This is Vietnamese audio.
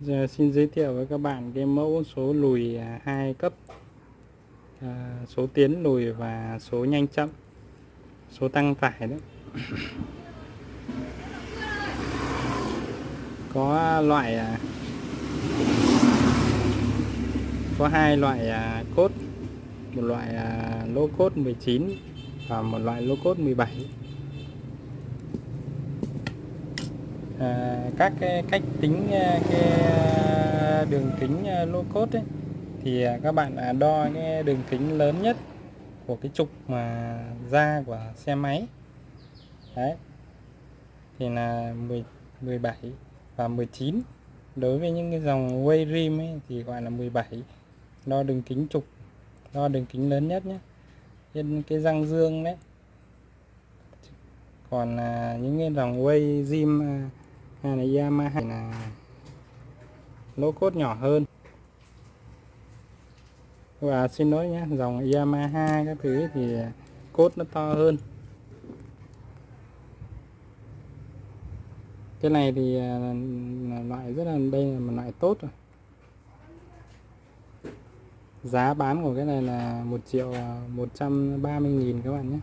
Giờ xin giới thiệu với các bạn cái mẫu số lùi à, hai cấp. À, số tiến lùi và số nhanh chậm. Số tăng tải đấy. Có loại à, có hai loại à, cốt. Một loại à, lô cốt 19 và một loại lô cốt 17 à, các cái cách tính ờ, cái ờ, đường kính à, lô cốt ấy, thì các bạn à, đo cái đường kính lớn nhất của cái trục mà da của xe máy. Đấy. Thì là 10, 17 và 19 đối với những cái dòng way rim ấy, thì gọi là 17 đo đường kính trục đo đường kính lớn nhất nhé. Trên cái răng dương đấy. Còn à, những cái dòng way rim à, hay là Yamaha là lỗ cốt nhỏ hơn. Và xin lỗi nhé dòng Yamaha các thứ thì cốt nó to hơn. Cái này thì à, là, là loại rất là đây là một loại tốt rồi. Giá bán của cái này là 1 triệu à, 130 nghìn các bạn nhé.